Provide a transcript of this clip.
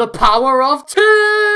The power of two!